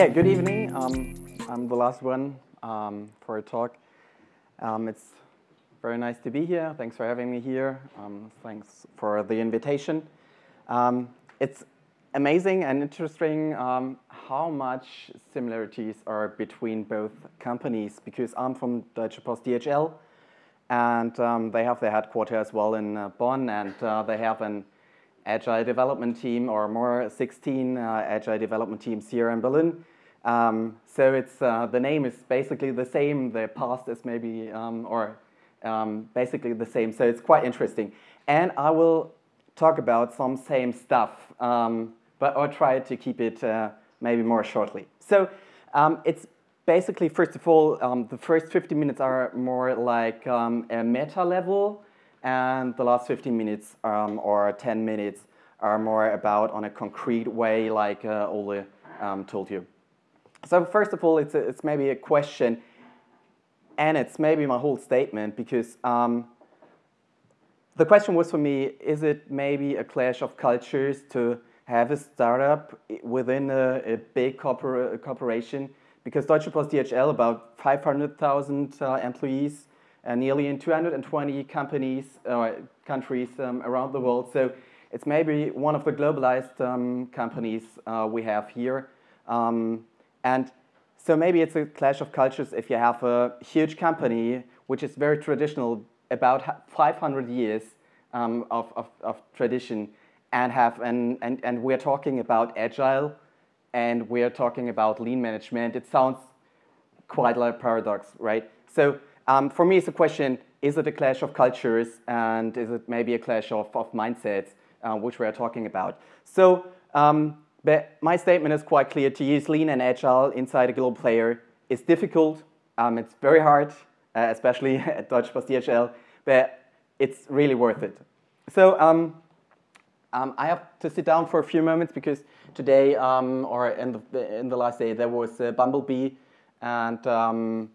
Yeah, good evening. Um, I'm the last one um, for a talk. Um, it's very nice to be here. Thanks for having me here. Um, thanks for the invitation. Um, it's amazing and interesting um, how much similarities are between both companies because I'm from Deutsche Post DHL and they have their headquarters as well in uh, Bonn and uh, they have an agile development team or more 16 uh, agile development teams here in Berlin. Um, so it's, uh, the name is basically the same, the past is maybe, um, or um, basically the same, so it's quite interesting. And I will talk about some same stuff, um, but I'll try to keep it uh, maybe more shortly. So um, it's basically, first of all, um, the first 50 minutes are more like a meta level, and the last 15 minutes or 10 minutes are more about on a concrete way like uh, Ole told you. So first of all, it's, a, it's maybe a question and it's maybe my whole statement because um, the question was for me, is it maybe a clash of cultures to have a startup within a, a big corpora corporation? Because Deutsche Post DHL, about 500,000 uh, employees, uh, nearly in 220 companies, uh, countries um, around the world. So it's maybe one of the globalized um, companies uh, we have here. Um, and so maybe it's a clash of cultures if you have a huge company which is very traditional, about 500 years um, of, of, of, tradition, and have and, and, and we're talking about agile, and we're talking about lean management. It sounds quite like a paradox, right? So um, for me, it's a question, is it a clash of cultures and is it maybe a clash of, of mindsets, uh, which we are talking about? So um, but my statement is quite clear. To use lean and agile inside a global player is difficult. Um, it's very hard, uh, especially at Deutsche Post DHL, but it's really worth it. So um, um, I have to sit down for a few moments because today, um, or in the, in the last day, there was a bumblebee and um,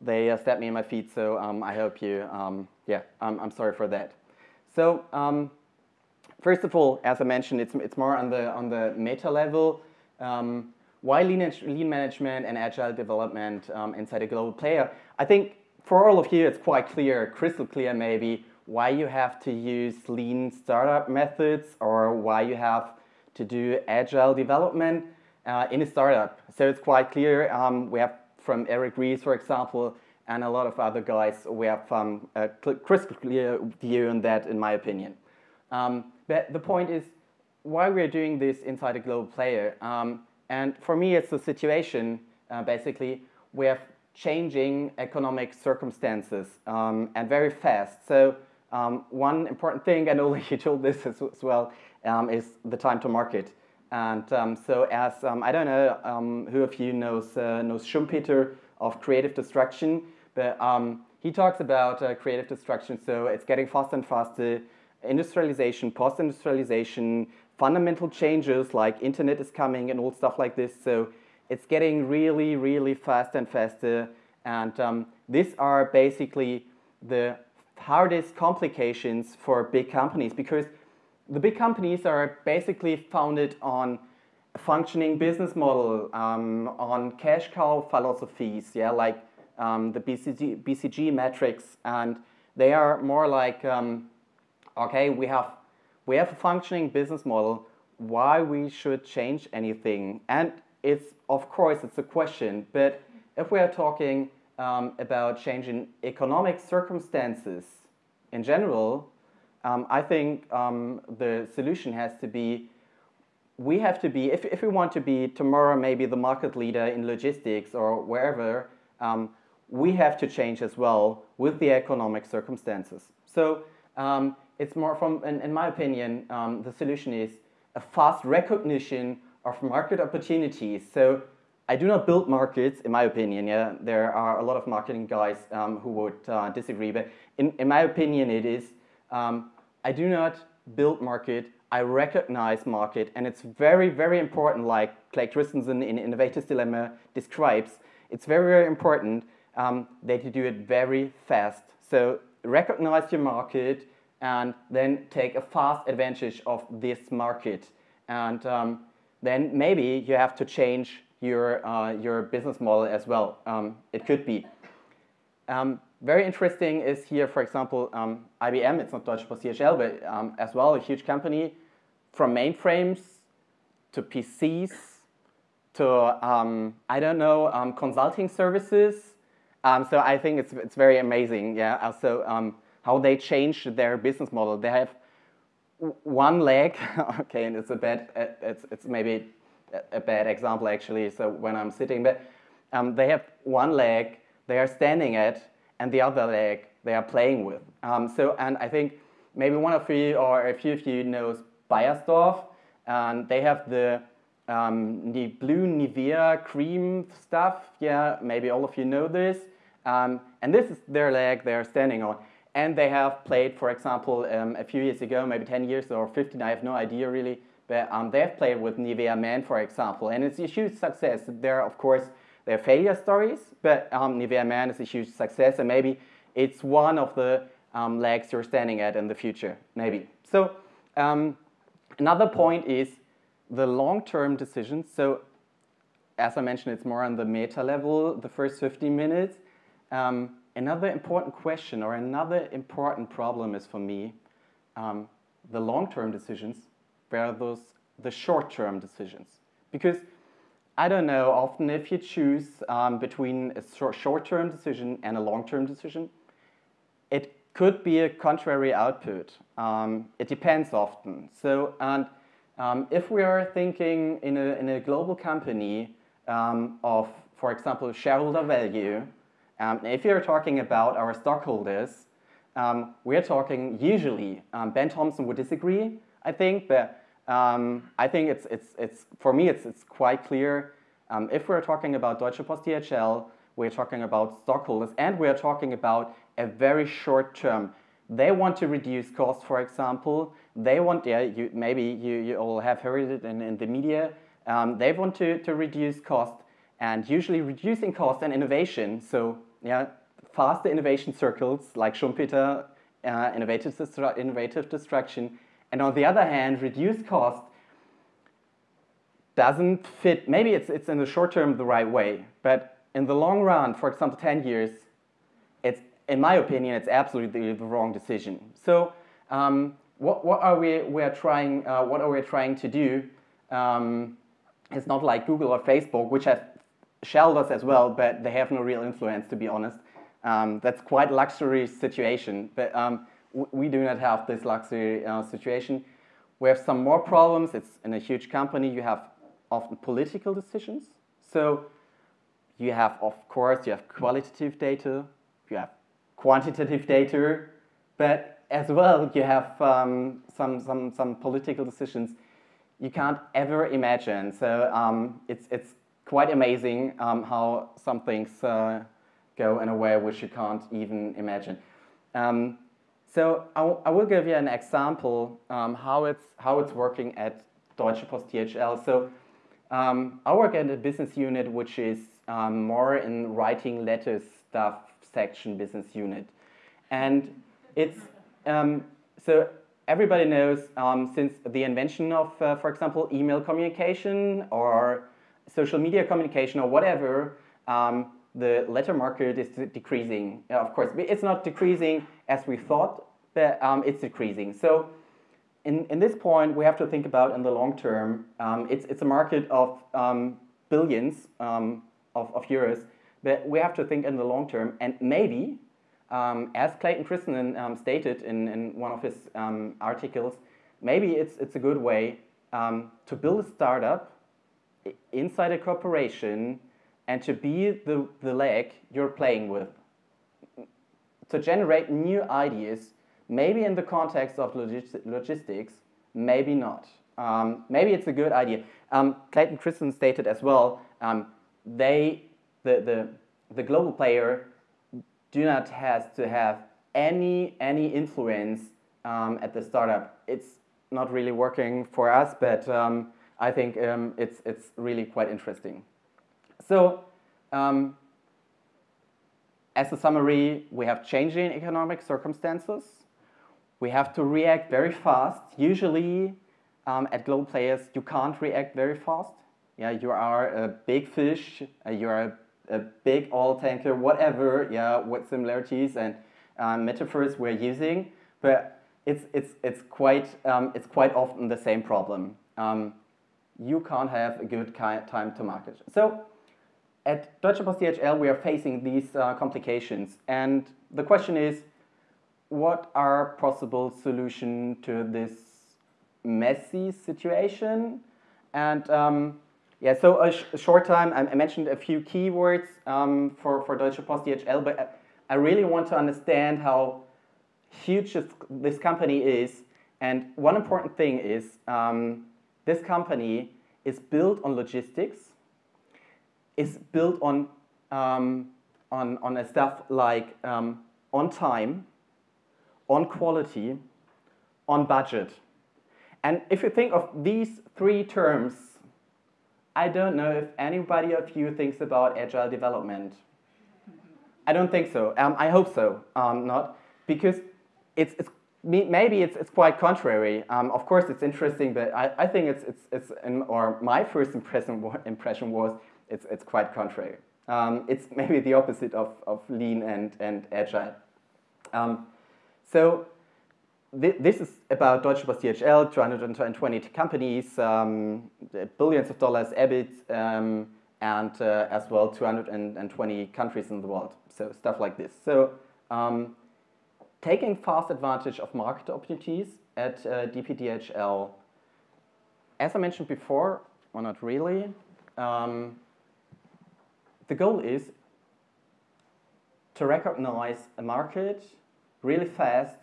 they uh, stabbed me in my feet, so um, I hope you, yeah, I'm, sorry for that. So, first of all, as I mentioned, it's, it's more on the, on the meta level. Um, why lean, lean management and agile development um, inside a global player? I think for all of you, it's quite clear, crystal clear maybe, why you have to use lean startup methods or why you have to do agile development uh, in a startup. So it's quite clear. Um, we have from Eric Ries, for example, and a lot of other guys, we have um, a crystal clear view on that, in my opinion. Um, but the point is, why we're doing this inside a global player. Um, and for me, it's a situation, uh, basically, we have changing economic circumstances um, and very fast. So um, one important thing, and Ole, you told this as, as well, um, is the time to market. And um, so as, um, I don't know who of you knows, uh, knows Schumpeter of creative destruction, but he talks about uh, creative destruction. So it's getting faster and faster, industrialization, post-industrialization, fundamental changes like internet is coming and all stuff like this. So it's getting really, really fast and faster. And um, these are basically the hardest complications for big companies because the big companies are basically founded on a functioning business model, um, on cash cow philosophies, yeah, like um, the BCG, BCG metrics, and they are more like, um, okay, we have, we have a functioning business model, why we should change anything. And it's, of course, it's a question, but if we are talking um, about changing economic circumstances in general, um, I think um, the solution has to be we have to be, if, if we want to be tomorrow maybe the market leader in logistics or wherever, um, we have to change as well with the economic circumstances. So um, it's more from, in, in my opinion, um, the solution is a fast recognition of market opportunities. So I do not build markets, in my opinion. Yeah, there are a lot of marketing guys um, who would uh, disagree, but in, in my opinion, it is um, I do not build market, I recognize market, and it's very, very important, like Craig Christensen in Innovator's Dilemma describes, it's very, very important um, that you do it very fast. So recognize your market and then take a fast advantage of this market. And um, then maybe you have to change your, uh, your business model as well. Um, it could be. Um, very interesting is here, for example, um, IBM, it's not Deutsche Post DHL, but um, as well, a huge company, from mainframes to PCs to, um, I don't know, um, consulting services. Um, so I think it's, it's very amazing, yeah, also how they changed their business model. They have one leg, okay, and it's a bad, it's, it's maybe a bad example actually, so when I'm sitting, but they have one leg they are standing at, and the other leg they are playing with. Um, so, and I think maybe one of you or a few of you knows Beiersdorf, and they have the um, the blue Nivea cream stuff. Yeah, maybe all of you know this. Um, and this is their leg they're standing on. And they have played, for example, um, a few years ago, maybe 10 years or 15, I have no idea really, but um, they have played with Nivea Men, for example, and it's a huge success. There, are, of course, there are failure stories, but um, Nivea Man is a huge success, and maybe it's one of the um, legs you're standing at in the future, maybe. So um, another point is the long-term decisions. So as I mentioned, it's more on the meta level, the first 15 minutes. Um, another important question or another important problem is for me um, the long-term decisions versus the short-term decisions. Because I don't know, often if you choose um, between a short-term decision and a long-term decision, it could be a contrary output. Um, it depends often. So, and um, if we are thinking in a, in a global company um, of, for example, shareholder value, um, if you're talking about our stockholders, um, we're talking usually, Ben Thompson would disagree, I think, but um, I think it's, it's, it's, for me, it's, it's quite clear. Um, if we're talking about Deutsche Post DHL, we're talking about stockholders, and we're talking about a very short term. They want to reduce costs, for example. They want, yeah, you, maybe you, you all have heard it in, in the media. Um, they want to, to reduce cost, and usually reducing cost and innovation. So, yeah, faster innovation circles like Schumpeter, uh, innovative, innovative destruction, and on the other hand, reduced cost doesn't fit, maybe it's, it's in the short term the right way, but in the long run, for example, 10 years, it's, in my opinion, it's absolutely the wrong decision. So um, what, what are we we're trying, uh, what are we trying to do? Um, it's not like Google or Facebook, which have shareholders as well, but they have no real influence, to be honest. Um, that's quite luxury situation. But um, we do not have this luxury uh, situation. We have some more problems. It's in a huge company. You have often political decisions. So you have, of course, you have qualitative data, you have quantitative data, but as well you have um, some, some, some political decisions you can't ever imagine. So um, it's, it's quite amazing um, how some things uh, go in a way which you can't even imagine. Um, so I, will give you an example um, how it's how it's working at Deutsche Post DHL. So um, I work at a business unit which is um, more in writing letters stuff section business unit, and it's um, so everybody knows since the invention of, uh, for example, email communication or social media communication or whatever um, the letter market is decreasing. Of course, it's not decreasing as we thought, but um, it's decreasing. So in, in this point, we have to think about in the long term, um, it's, it's a market of um, billions um, of, of euros, but we have to think in the long term. And maybe, um, as Clayton Christensen stated in, in one of his articles, maybe it's, it's a good way to build a startup inside a corporation and to be the, the leg you're playing with. To generate new ideas, maybe in the context of logistics, maybe not. Um, maybe it's a good idea. Um, Clayton Christensen stated as well, um, they, the, the, the global player do not have to have any, any influence um, at the startup. It's not really working for us, but um, I think um, it's, it's really quite interesting. So um, as a summary, we have changing economic circumstances. We have to react very fast. Usually um, at global players, you can't react very fast. Yeah, you are a big fish. Uh, you are a, a, big oil tanker, whatever. Yeah, what similarities and um, metaphors we're using, but it's it's it's quite um, it's quite often the same problem. Um, you can't have a good time to market. So at Deutsche Post DHL, we are facing these uh, complications, and the question is, what are possible solutions to this messy situation? And um, yeah, so a, sh a, short time, I, I, mentioned a few keywords um, for, for Deutsche Post DHL, but I really want to understand how huge this company is. And one important thing is um, this company is built on logistics, is built on, um, on, on a stuff like um, on time, on quality, on budget. And if you think of these three terms I don't know if anybody of you thinks about agile development. I don't think so. Um, I hope so, um, not because it's, it's maybe it's, it's quite contrary. Um, of course, it's interesting, but I, I think it's, it's, it's in, or my first impression, impression was it's, it's quite contrary. Um, it's maybe the opposite of, of lean and, and agile. Um, so this is about Deutsche Post DHL, 220 companies, um, billions of dollars EBIT, um, and uh, as well 220 countries in the world. So stuff like this. So um, taking fast advantage of market opportunities at uh, DPDHL, as I mentioned before, or not really, um, the goal is to recognize a market really fast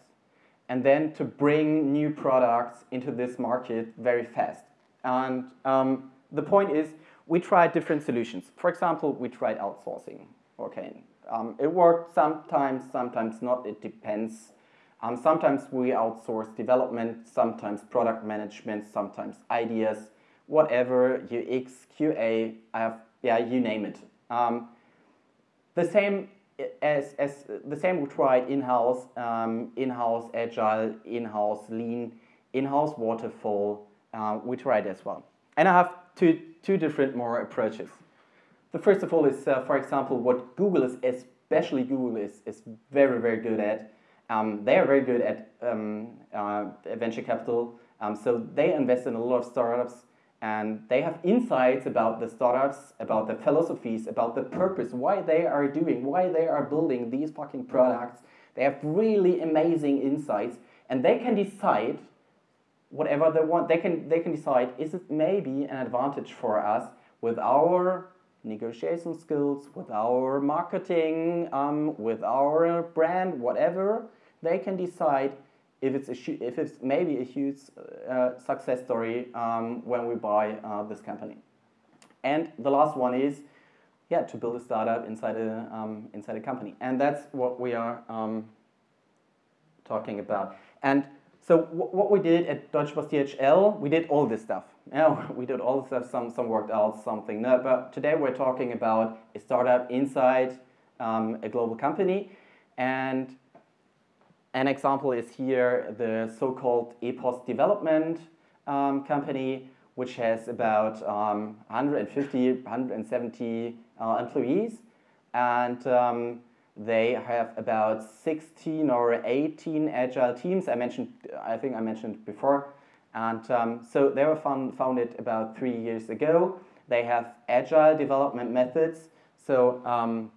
and then to bring new products into this market very fast. And um, the point is, we tried different solutions. For example, we tried outsourcing. Okay, um, it worked sometimes, sometimes not. It depends. Um, sometimes we outsource development, sometimes product management, sometimes ideas, whatever, UX, QA, I have, yeah, you name it. Um, the same as, as the same we tried in-house, um, in-house agile, in-house lean, in-house waterfall, uh, we tried as well. And I have two, two different more approaches. The first of all is, uh, for example, what Google is, especially Google is, is very, very good at. Um, they are very good at um, uh, venture capital. Um, so they invest in a lot of startups and they have insights about the startups, about the philosophies, about the purpose, why they are doing, why they are building these fucking products. They have really amazing insights, and they can decide whatever they want. They can they can decide is it maybe an advantage for us with our negotiation skills, with our marketing, um, with our brand, whatever. They can decide if it's, a, if it's maybe a huge uh, success story um, when we buy uh, this company. And the last one is, yeah, to build a startup inside a, um, inside a company. And that's what we are um, talking about. And so what we did at Deutsche Post DHL, we did all this stuff. Yeah, we did all this stuff, some, some worked out, something not. But today we're talking about a startup inside um, a global company. And an example is here the so-called E-POST development um, company, which has about um, 150, 170 uh, employees. And um, they have about 16 or 18 agile teams. I mentioned, I think I mentioned before. And um, so they were found, founded about three years ago. They have agile development methods. So um,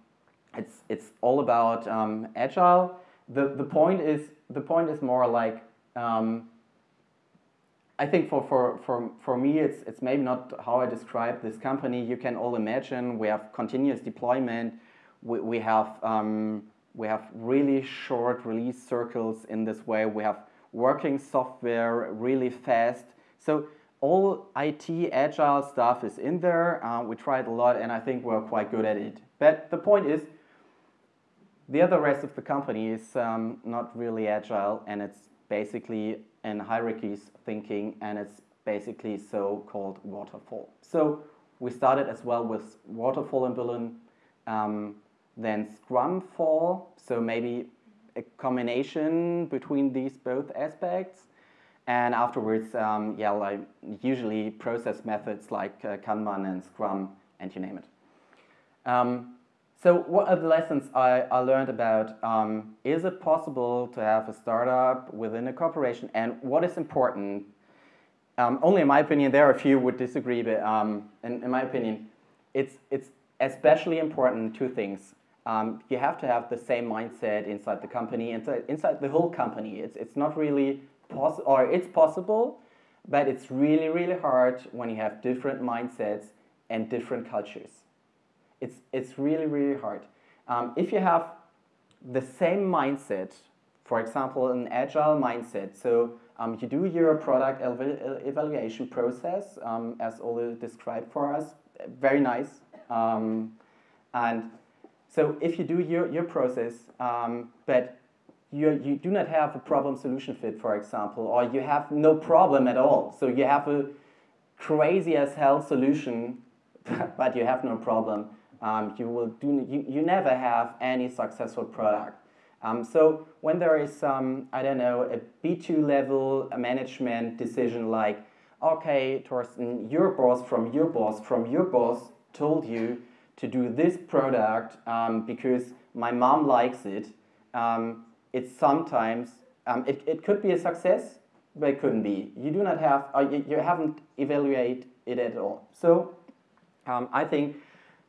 it's, it's all about um, agile the, the point is the point is more like um, I think for, for, for, for me it's, it's maybe not how I describe this company. You can all imagine we have continuous deployment. We, we have um, we have really short release circles in this way. We have working software really fast. So all IT agile stuff is in there. Uh, we tried a lot and I think we're quite good at it. But the point is the other rest of the company is um, not really agile and it's basically in hierarchies thinking and it's basically so-called waterfall. So we started as well with waterfall in Berlin, um, then scrum fall, so maybe a combination between these both aspects. And afterwards, um, yeah, like usually process methods like uh, Kanban and Scrum, and you name it. Um, so what are the lessons I, I learned about? Um, is it possible to have a startup within a corporation? And what is important? Um, only in my opinion, there are a few would disagree, but um, in, in, my opinion, it's, it's especially important two things. Um, you have to have the same mindset inside the company, inside, inside the whole company. It's, it's not really possible, or it's possible, but it's really, really hard when you have different mindsets and different cultures. It's, it's really, really hard. Um, if you have the same mindset, for example, an agile mindset, so um, you do your product evaluation process, um, as Ole described for us, very nice. Um, and so if you do your, your process, um, but you, you do not have a problem solution fit, for example, or you have no problem at all, so you have a crazy as hell solution, but you have no problem, um, you will do you, you never have any successful product. Um, so when there is um, I don't know a B2 level management decision like okay Torsten your boss from your boss from your boss told you to do this product um, because my mom likes it um, it's sometimes um, it, it could be a success but it couldn't be you do not have uh, you, you haven't evaluated it at all so I think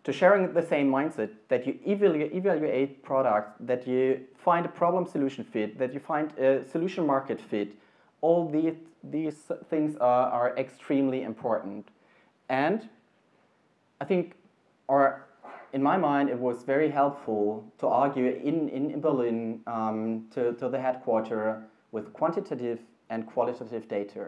to sharing the same mindset that you evaluate products, that you find a problem solution fit, that you find a solution market fit. All these, these things are, are extremely important. And I think, or in my mind, it was very helpful to argue in, in Berlin um, to, to the headquarter with quantitative and qualitative data.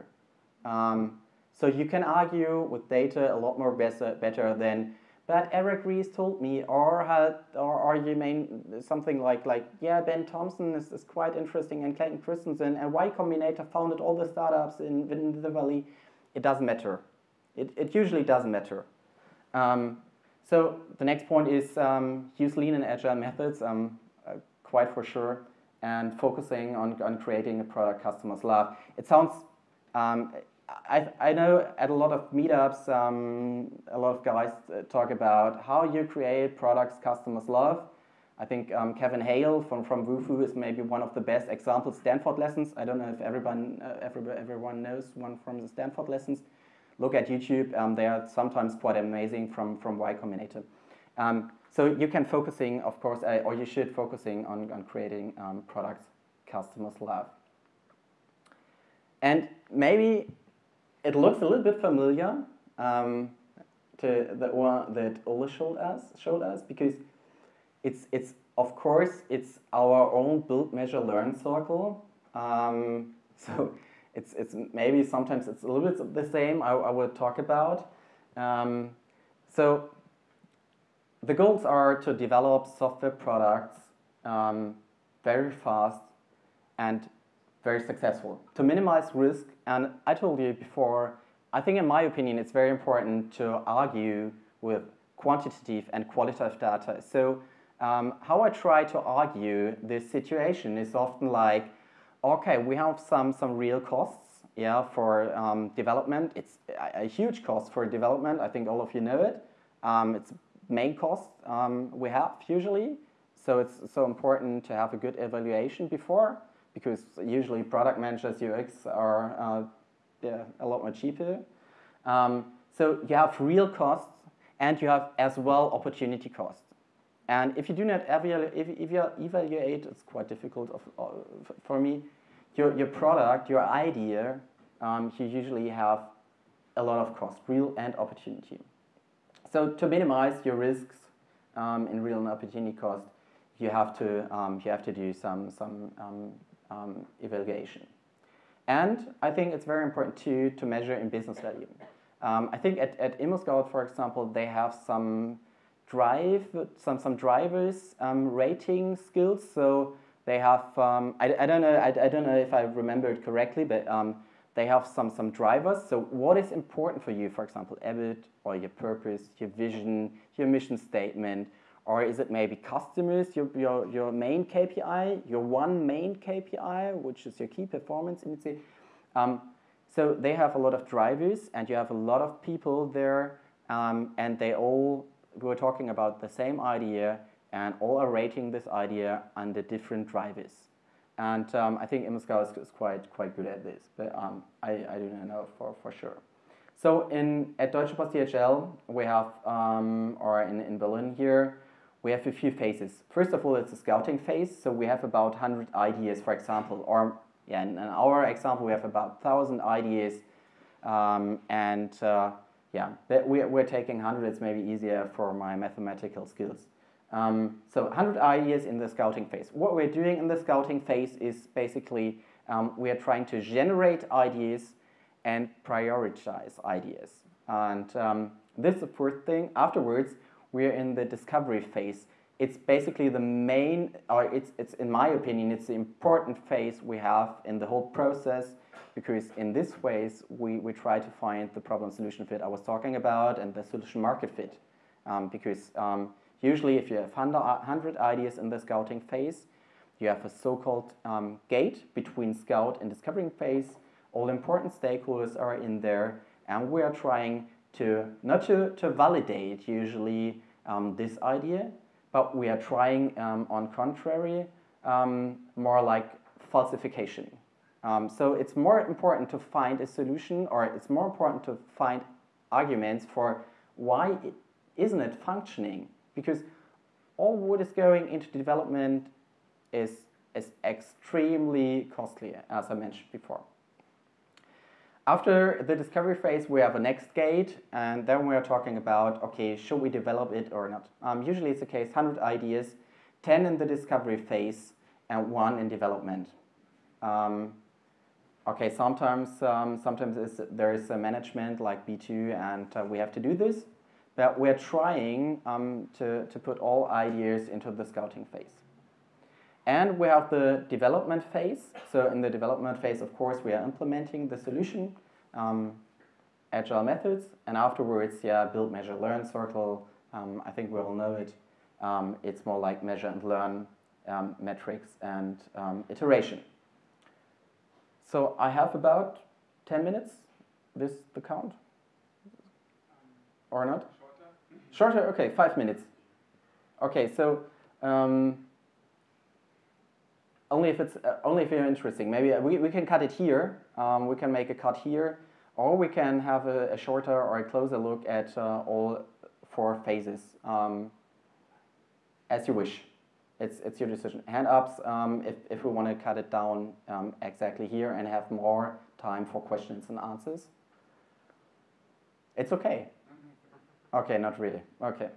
Um, so you can argue with data a lot more better, better than but Eric Ries told me, or had, or, or you mean something like, like yeah, Ben Thompson is, is quite interesting, and Clayton Christensen, and Y Combinator founded all the startups in, in the Valley. It doesn't matter. It, it usually doesn't matter. Um, so the next point is um, use lean and agile methods, um, uh, quite for sure, and focusing on, on creating a product customers love. It sounds um, I, I know at a lot of meetups, um, a lot of guys uh, talk about how you create products customers love. I think um, Kevin Hale from, from Wufoo is maybe one of the best examples. Stanford lessons. I don't know if everyone, uh, everyone, everyone knows one from the Stanford lessons. Look at YouTube. Um, they are sometimes quite amazing from, from Y Combinator. Um, so you can focusing, of course, uh, or you should focusing on, on creating um, products customers love. And maybe it looks a little bit familiar um, to the one that Ole showed us, showed us because it's, it's of course, it's our own build, measure, learn circle. Um, so it's, it's maybe sometimes it's a little bit the same I, I would talk about. Um, so the goals are to develop software products um, very fast and very successful. To minimize risk, and I told you before, I think in my opinion it's very important to argue with quantitative and qualitative data. So um, how I try to argue this situation is often like, okay, we have some, some real costs yeah, for um, development. It's a, a, huge cost for development. I think all of you know it. Um, it's main cost um, we have usually. So it's so important to have a good evaluation before because usually product managers UX are uh, yeah, a lot more cheaper. Um, so you have real costs and you have as well opportunity costs. And if you do not evaluate, if, if you evaluate, it's quite difficult of, uh, for me, your, your product, your idea, um, you usually have a lot of cost, real and opportunity. So to minimize your risks um, in real and opportunity cost, you have to um, you have to do some some um, um, evaluation. And I think it's very important too to measure in business value. Um, I think at, at ImmoScout, for example, they have some drive, some, some drivers um, rating skills. So they have, um, I, I don't know, I, I don't know if I remember it correctly, but um, they have some, some drivers. So what is important for you, for example, EBIT or your purpose, your vision, your mission statement, or is it maybe customers, your, your, your main KPI, your one main KPI, which is your key performance indicator? Um, so they have a lot of drivers, and you have a lot of people there, um, and they all were talking about the same idea, and all are rating this idea under different drivers. And um, I think ImmoScout is, is, quite quite good at this, but um, I, I do not know for, for sure. So in at Deutsche Post DHL, we have, um, or in, in Berlin here, we have a few phases. First of all, it's a scouting phase. So we have about 100 ideas, for example, or yeah, in, in our example, we have about 1,000 ideas. Um, and uh, yeah, we're, we're taking 100. It's maybe easier for my mathematical skills. Um, so 100 ideas in the scouting phase. What we're doing in the scouting phase is basically um, we are trying to generate ideas and prioritize ideas. And um, this is the first thing. Afterwards, we're in the discovery phase. It's basically the main, or it's, it's in my opinion, it's the important phase we have in the whole process because in this phase, we, we try to find the problem solution fit I was talking about and the solution market fit. Um, because um, usually if you have 100 ideas in the scouting phase, you have a so-called um, gate between scout and discovering phase. All important stakeholders are in there and we are trying to, not to, to validate usually um, this idea, but we are trying um, on contrary um, more like falsification. Um, so it's more important to find a solution or it's more important to find arguments for why it isn't it functioning because all what is going into development is, is extremely costly as I mentioned before. After the discovery phase, we have a next gate, and then we are talking about, okay, should we develop it or not? Um, usually it's the case, 100 ideas, 10 in the discovery phase, and one in development. Um, okay, sometimes, um, sometimes there is a management like B2, and uh, we have to do this, but we're trying um, to, to put all ideas into the scouting phase. And we have the development phase. So in the development phase, of course, we are implementing the solution, um, agile methods, and afterwards, yeah, build, measure, learn circle. Um, I think we all know it. Um, it's more like measure and learn um, metrics and um, iteration. So I have about 10 minutes, this the count? Or not? Shorter. Shorter, okay, five minutes. Okay, so um, only if it's uh, only if you're interesting. Maybe uh, we, we can cut it here. Um, we can make a cut here, or we can have a, a shorter or a closer look at uh, all four phases um, as you wish. It's it's your decision. Hand ups um, if if we want to cut it down um, exactly here and have more time for questions and answers. It's okay. Okay, not really. Okay,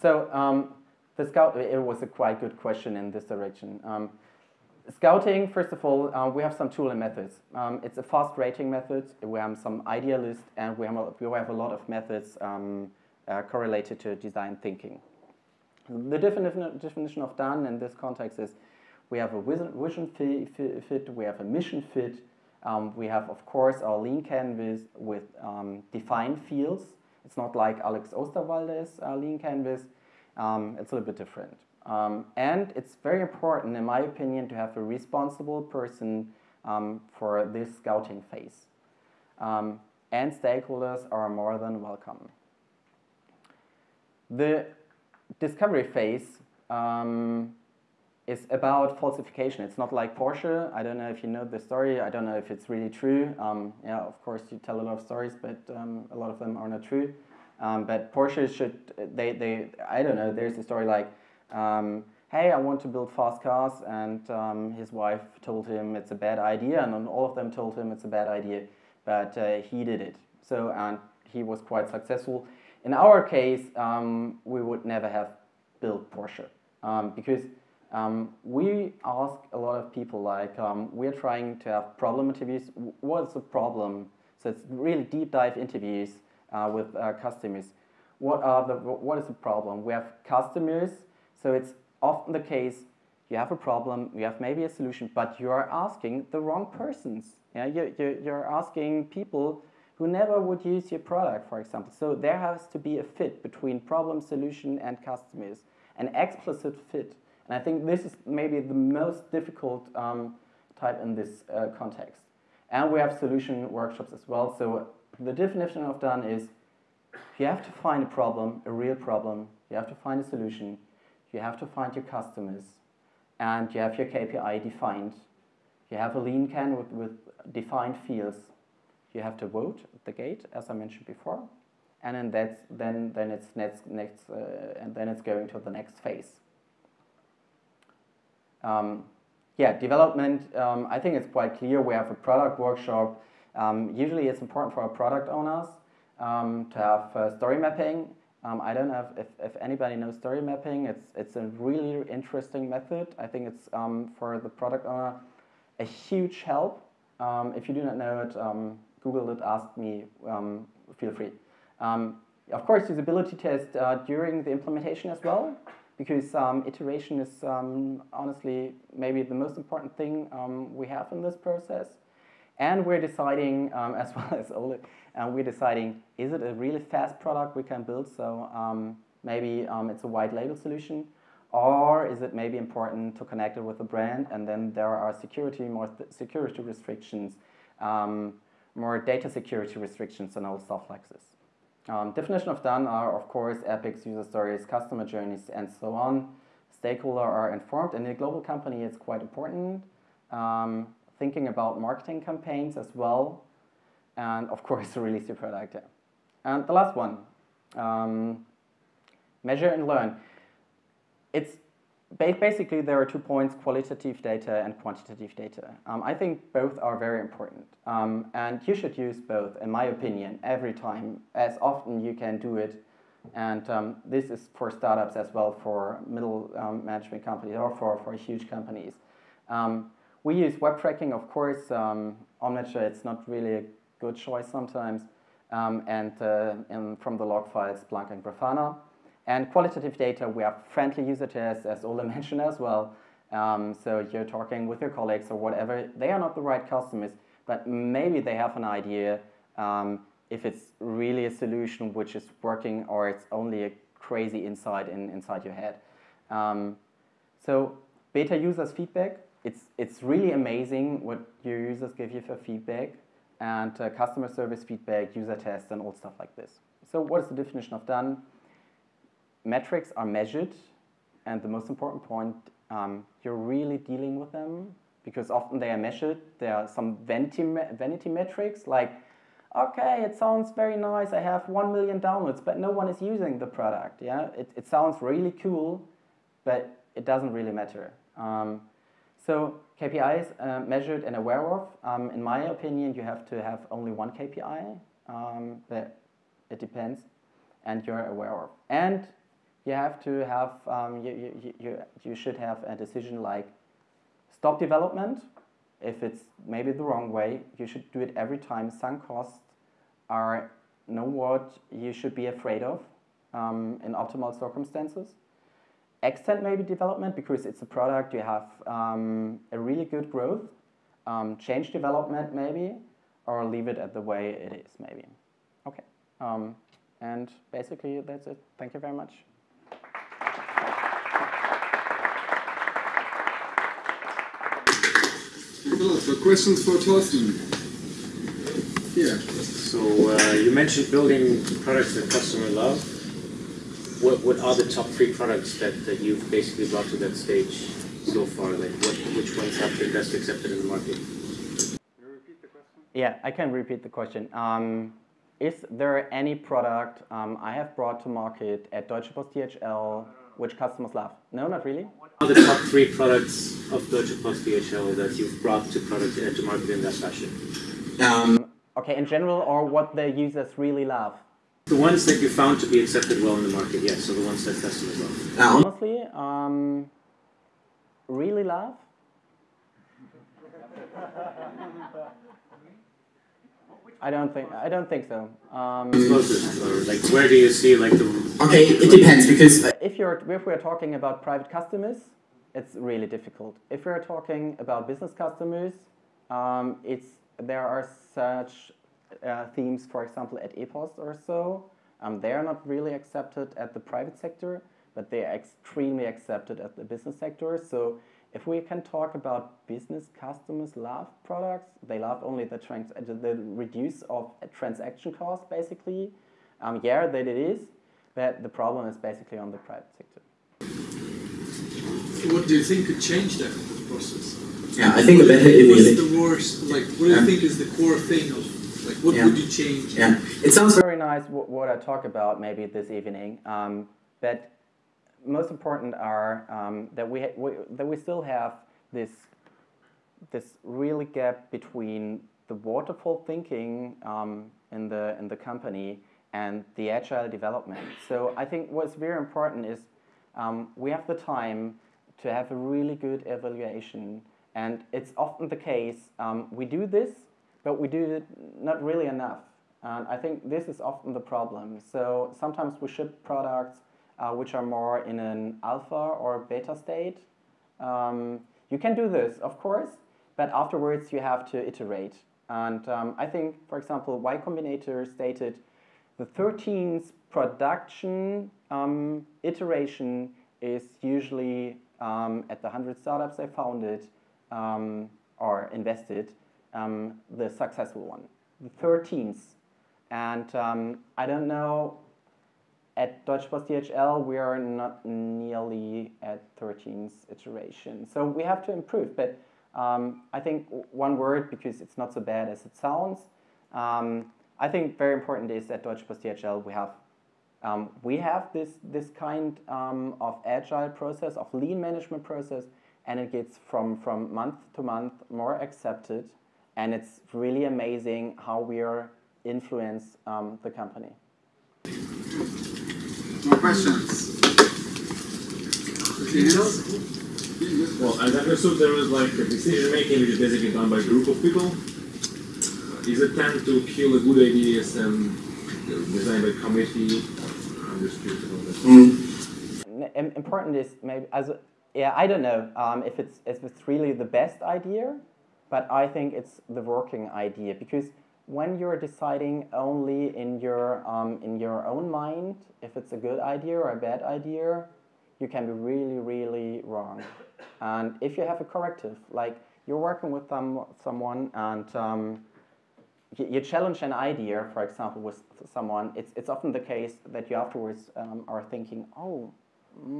so um, the scout. It was a quite good question in this direction. Scouting, first of all, uh, we have some tool and methods. Um, it's a fast rating method. We have some idea list, and we have a, we have a lot of methods um, uh, correlated to design thinking. The definition, definition of done in this context is we have a vision fit, we have a mission fit, um, we have, of course, our lean canvas with um, defined fields. It's not like Alex Osterwalder's uh, lean canvas. Um, it's a little bit different. Um, and it's very important, in my opinion, to have a responsible person um, for this scouting phase. Um, and stakeholders are more than welcome. The discovery phase um, is about falsification. It's not like Porsche. I don't know if you know the story. I don't know if it's really true. Um, yeah, of course, you tell a lot of stories, but um, a lot of them are not true. but Porsche should, they, they, I don't know, there's a story like, um, hey, I want to build fast cars, and um, his wife told him it's a bad idea, and all of them told him it's a bad idea, but uh, he did it. So, and he was quite successful. In our case, um, we would never have built Porsche um, because um, we ask a lot of people like um, we're trying to have problem interviews. What's the problem? So it's really deep dive interviews uh, with uh, customers. What are the what is the problem? We have customers so it's often the case you have a problem, you have maybe a solution, but you are asking the wrong persons. Yeah, you, you, you're asking people who never would use your product, for example. So there has to be a fit between problem, solution, and customers, an explicit fit. And I think this is maybe the most difficult um, type in this uh, context. And we have solution workshops as well. So the definition of done is you have to find a problem, a real problem. You have to find a solution. You have to find your customers. And you have your KPI defined. You have a lean canvas, with defined fields. You have to vote at the gate, as I mentioned before. And then that's then then it's next next uh, and then it's going to the next phase. Um, yeah, development. Um, I think it's quite clear. We have a product workshop. Um, usually, it's important for our product owners um, to have uh, story mapping. Um, I don't know if, if anybody knows story mapping. It's it's a really interesting method. I think it's um, for the product owner a huge help. if you do not know it, Google it. Ask me. feel free. of course, usability test uh, during the implementation as well because um, iteration is um, honestly maybe the most important thing um, we have in this process. And we're deciding, um, as well as Ole, uh, we're deciding, is it a really fast product we can build? So um, maybe um, it's a white label solution, or is it maybe important to connect it with a brand? And then there are security, more security restrictions, more data security restrictions, and all stuff like this. Um, definition of done are, of course, epics, user stories, customer journeys, and so on. Stakeholder are informed. And In a global company, it's quite important. Um, thinking about marketing campaigns as well. And, of course, release your product. And the last one, um, measure and learn. It's basically, there are two points, qualitative data and quantitative data. Um, I think both are very important. Um, and you should use both, in my opinion, every time, as often you can do it. And um, this is for startups as well, for middle um, management companies or for, for huge companies. Um, we use web tracking, of course. Um, Omniture, it's not really a good choice sometimes. and, uh, from the log files, Splunk and Grafana. And qualitative data, we have friendly user tests, as Ole mentioned as well. Um, so you're talking with your colleagues or whatever. They are not the right customers, but maybe they have an idea um, if it's really a solution which is working or it's only a crazy insight in, inside your head. Um, so beta users feedback, it's, it's really amazing what your users give you for feedback and uh, customer service feedback, user tests, and all stuff like this. So what is the definition of done? metrics are measured, and the most important point, um, you're really dealing with them because often they are measured. There are some vanity, vanity metrics like, okay, it sounds very nice. I have 1 million downloads, but no one is using the product. Yeah, It, it sounds really cool, but it doesn't really matter. Um, so KPIs uh, measured and aware of. Um, in my opinion, you have to have only one KPI, um, but it depends, and you're aware of. And you have to have, um, you, you, you, you should have a decision like stop development. If it's maybe the wrong way, you should do it every time. Sunk costs are know what you should be afraid of um, in optimal circumstances. Extend maybe development because it's a product, you have um, a really good growth. Um, change development maybe, or leave it at the way it is maybe. Okay, um, and basically that's it. Thank you very much. So questions for Torsten? Yeah. So uh, you mentioned building products that customer love. What what are the top three products that, that you've basically brought to that stage so far? Like what which ones have been best accepted in the market? Can you repeat the question? Yeah, I can repeat the question. Um, is there any product um, I have brought to market at Deutsche Post DHL which customers love? No, not really. What are the top three products of Deutsche Post DHL that you've brought to product uh, to market in that fashion? Um, okay, in general, or what the users really love? The ones that you found to be accepted well in the market, yes. So the ones that customers love. Honestly, um, really love. I don't think I don't think so. Um, like where do you see like the? Okay, it depends because if you're if we're talking about private customers, it's really difficult. If we're talking about business customers, um, it's there are such uh, themes, for example, at E-POST or so. Um, they are not really accepted at the private sector, but they are extremely accepted at the business sector. So if we can talk about business customers love products, they love only the, trans the reduce of transaction costs, basically. Um, yeah, that it is, but the problem is basically on the private sector. What do you think could change that process? Yeah, I think a better What's the worst, like, what do you think is the core thing of, like, what Yeah. would you change? Yeah, it sounds very nice what I talk about maybe this evening. Um, but most important are um, that we, we, that we still have this this really gap between the waterfall thinking um, in the in the company and the agile development. So I think what's very important is um, we have the time to have a really good evaluation, and it's often the case um, we do this, but we do it not really enough. And I think this is often the problem. So sometimes we ship products uh, which are more in an alpha or beta state. Um, you can do this, of course, but afterwards you have to iterate. And um, I think, for example, Y Combinator stated the 13th production um, iteration is usually um, at the 100 startups they founded um, or invested, um, the successful one. The 13th. And um, I don't know at Deutsche Post DHL, we are not nearly at 13th iteration. So we have to improve. But um, I think one word, because it's not so bad as it sounds, um, I think very important is at Deutsche Post DHL we have um, we have this this kind um, of agile process of lean management process, and it gets from from month to month more accepted, and it's really amazing how we are influence um, the company. More questions? Well, I understood, there was like a decision making which is basically done by a group of people. Is it tend to kill a good ideas and designed by committee? I'm just curious about that. Mm. Important is maybe as a, yeah I don't know um, if it's if it's really the best idea, but I think it's the working idea because when you're deciding only in your um, in your own mind if it's a good idea or a bad idea, you can be really really wrong. And if you have a corrective, like you're working with some someone and um, you, challenge an idea, for example, with someone, it's it's often the case that you afterwards um, are thinking, oh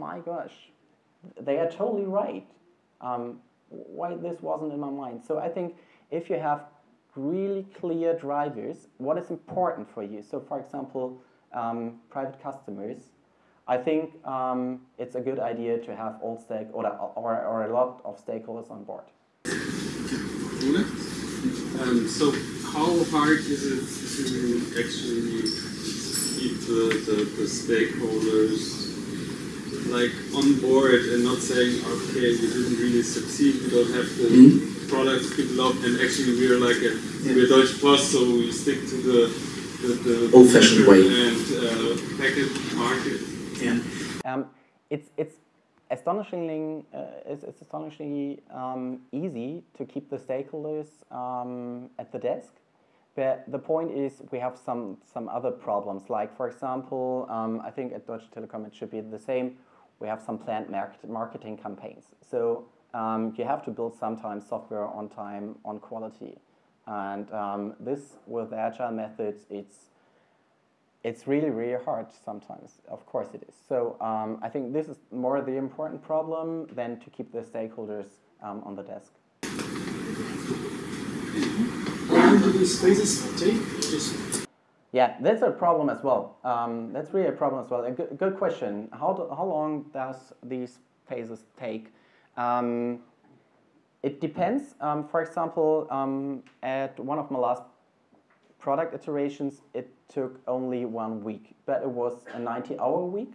my gosh, they are totally right. Um, why this wasn't in my mind? So I think if you have really clear drivers, what is important for you. So for example, um, private customers, I think um, it's a good idea to have all stake or, or, or a lot of stakeholders on board. Um, so how hard is it to actually keep the, the, the stakeholders like on board and not saying, okay, we didn't really succeed, we don't have the mm -hmm products people love, and actually we're like a yeah. we're Deutsche Post, so we stick to the the, the old-fashioned way and uh, packet market. Yeah. Um, it's it's astonishingly uh, it's, it's, astonishingly um, easy to keep the stakeholders um, at the desk. But the point is, we have some some other problems. Like for example, um, I think at Deutsche Telekom it should be the same. We have some planned market marketing campaigns. So um, you have to build sometimes software on time, on quality. And um, this, with agile methods, it's, it's really, really hard sometimes. Of course it is. So um, I think this is more the important problem than to keep the stakeholders um, on the desk. Long do these phases take? Yeah, that's a problem as well. Um, that's really a problem as well. A good, good question. How, do, how long does these phases take? Um, it depends. Um, for example, um, at one of my last product iterations, it took only one week, but it was a 90-hour week,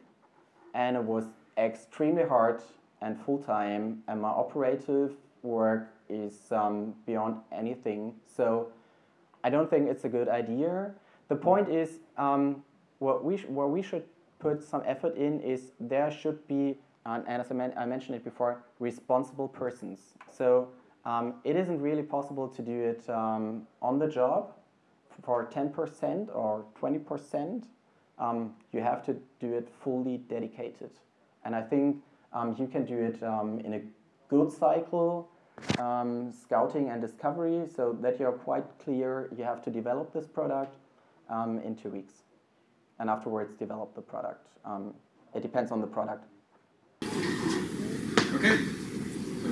and it was extremely hard and full-time, and my operative work is um, beyond anything. So I don't think it's a good idea. The point is, um, what we what we should put some effort in is there should be and, and as I, men I, mentioned it before, responsible persons. So um, it isn't really possible to do it um, on the job for 10% or 20%. Um, you have to do it fully dedicated. And I think um, you can do it um, in a good cycle, um, scouting and discovery, so that you're quite clear you have to develop this product um, in two weeks. And afterwards, develop the product. Um, it depends on the product. Okay.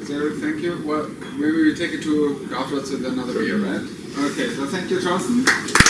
So thank you. Well, maybe we take it to afterwards with another beer, right? Okay, so thank you, Thorsten.